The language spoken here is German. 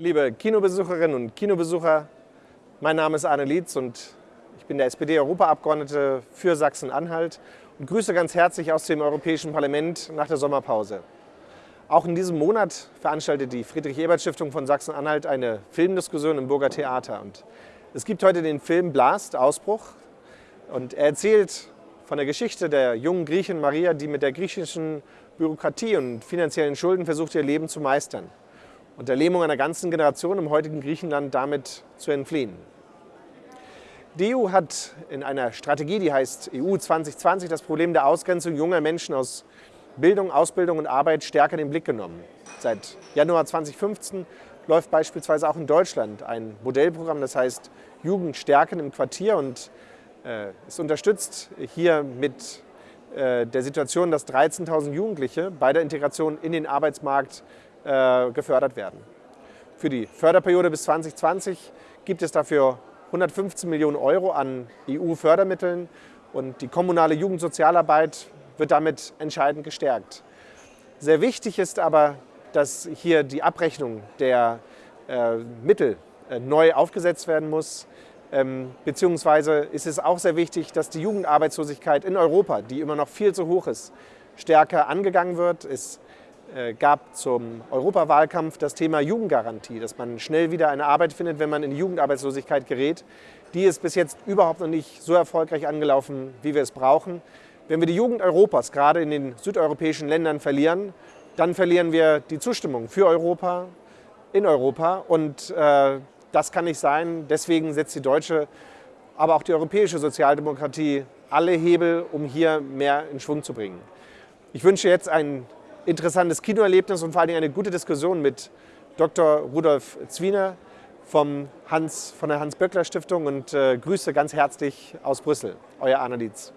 Liebe Kinobesucherinnen und Kinobesucher, mein Name ist Arne Lietz und ich bin der SPD-Europaabgeordnete für Sachsen-Anhalt und grüße ganz herzlich aus dem Europäischen Parlament nach der Sommerpause. Auch in diesem Monat veranstaltet die Friedrich-Ebert-Stiftung von Sachsen-Anhalt eine Filmdiskussion im Burger Theater. Und es gibt heute den Film Blast, Ausbruch. Und er erzählt von der Geschichte der jungen Griechin Maria, die mit der griechischen Bürokratie und finanziellen Schulden versucht, ihr Leben zu meistern und der Lähmung einer ganzen Generation im heutigen Griechenland damit zu entfliehen. Die EU hat in einer Strategie, die heißt EU 2020, das Problem der Ausgrenzung junger Menschen aus Bildung, Ausbildung und Arbeit stärker in den Blick genommen. Seit Januar 2015 läuft beispielsweise auch in Deutschland ein Modellprogramm, das heißt Jugend stärken im Quartier und äh, es unterstützt hier mit äh, der Situation, dass 13.000 Jugendliche bei der Integration in den Arbeitsmarkt äh, gefördert werden. Für die Förderperiode bis 2020 gibt es dafür 115 Millionen Euro an EU-Fördermitteln und die kommunale Jugendsozialarbeit wird damit entscheidend gestärkt. Sehr wichtig ist aber, dass hier die Abrechnung der äh, Mittel äh, neu aufgesetzt werden muss. Ähm, beziehungsweise ist es auch sehr wichtig, dass die Jugendarbeitslosigkeit in Europa, die immer noch viel zu hoch ist, stärker angegangen wird. Es gab zum Europawahlkampf das Thema Jugendgarantie, dass man schnell wieder eine Arbeit findet, wenn man in Jugendarbeitslosigkeit gerät. Die ist bis jetzt überhaupt noch nicht so erfolgreich angelaufen, wie wir es brauchen. Wenn wir die Jugend Europas gerade in den südeuropäischen Ländern verlieren, dann verlieren wir die Zustimmung für Europa in Europa. Und äh, das kann nicht sein. Deswegen setzt die deutsche, aber auch die europäische Sozialdemokratie alle Hebel, um hier mehr in Schwung zu bringen. Ich wünsche jetzt einen interessantes Kinoerlebnis und vor allem eine gute Diskussion mit Dr. Rudolf Zwiener vom Hans, von der Hans-Böckler-Stiftung und äh, Grüße ganz herzlich aus Brüssel. Euer Arne Dietz.